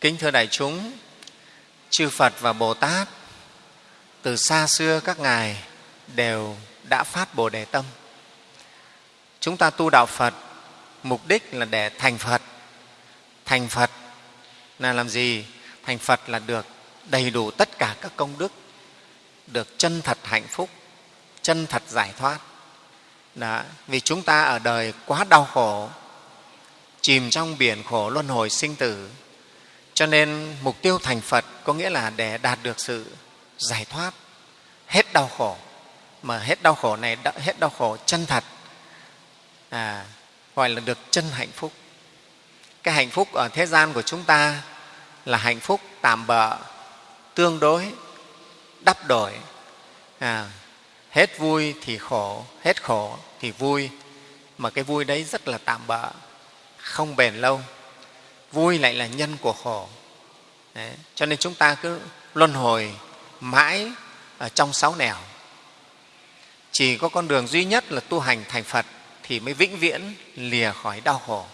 kính thưa đại chúng, chư phật và bồ tát, từ xa xưa các ngài đều đã phát bồ đề tâm. Chúng ta tu đạo phật, mục đích là để thành phật. Thành phật là làm gì? Thành phật là được đầy đủ tất cả các công đức, được chân thật hạnh phúc, chân thật giải thoát. Đó. vì chúng ta ở đời quá đau khổ, chìm trong biển khổ luân hồi sinh tử cho nên mục tiêu thành phật có nghĩa là để đạt được sự giải thoát. Hết đau khổ. Mà hết đau khổ này hết đau khổ chân thật à, gọi là được chân hạnh phúc. Cái hạnh phúc ở thế gian của chúng ta là hạnh phúc tạm bợ tương đối đắp đổi. À, hết vui thì khổ hết khổ thì vui. Mà cái vui đấy rất là tạm bợ không bền lâu vui lại là nhân của khổ đấy. cho nên chúng ta cứ luân hồi mãi ở trong sáu nẻo chỉ có con đường duy nhất là tu hành thành phật thì mới vĩnh viễn lìa khỏi đau khổ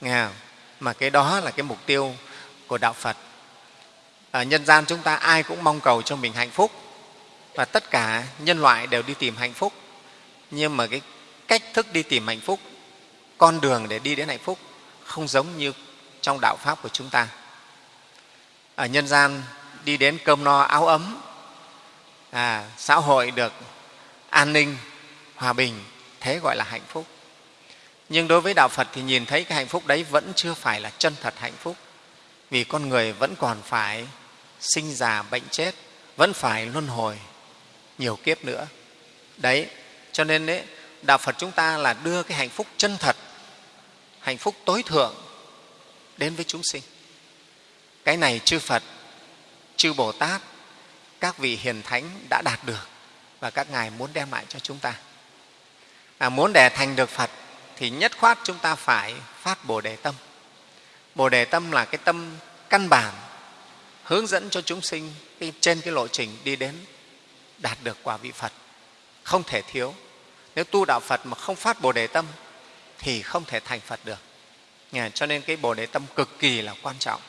nghe không? mà cái đó là cái mục tiêu của đạo phật ở nhân gian chúng ta ai cũng mong cầu cho mình hạnh phúc và tất cả nhân loại đều đi tìm hạnh phúc nhưng mà cái cách thức đi tìm hạnh phúc, con đường để đi đến hạnh phúc không giống như trong đạo pháp của chúng ta. Ở nhân gian đi đến cơm no áo ấm à, xã hội được an ninh hòa bình thế gọi là hạnh phúc. Nhưng đối với đạo phật thì nhìn thấy cái hạnh phúc đấy vẫn chưa phải là chân thật hạnh phúc vì con người vẫn còn phải sinh già bệnh chết vẫn phải luân hồi nhiều kiếp nữa. Đấy cho nên đấy, đạo phật chúng ta là đưa cái hạnh phúc chân thật hạnh phúc tối thượng đến với chúng sinh. Cái này chư phật chư bồ tát các vị hiền thánh đã đạt được và các ngài muốn đem lại cho chúng ta. À, muốn để thành được phật thì nhất khoát chúng ta phải phát bồ đề tâm. Bồ đề tâm là cái tâm căn bản hướng dẫn cho chúng sinh trên cái lộ trình đi đến đạt được quả vị phật. Không thể thiếu. Nếu tu đạo phật mà không phát bồ đề tâm thì không thể thành phật được cho nên cái bồ đề tâm cực kỳ là quan trọng.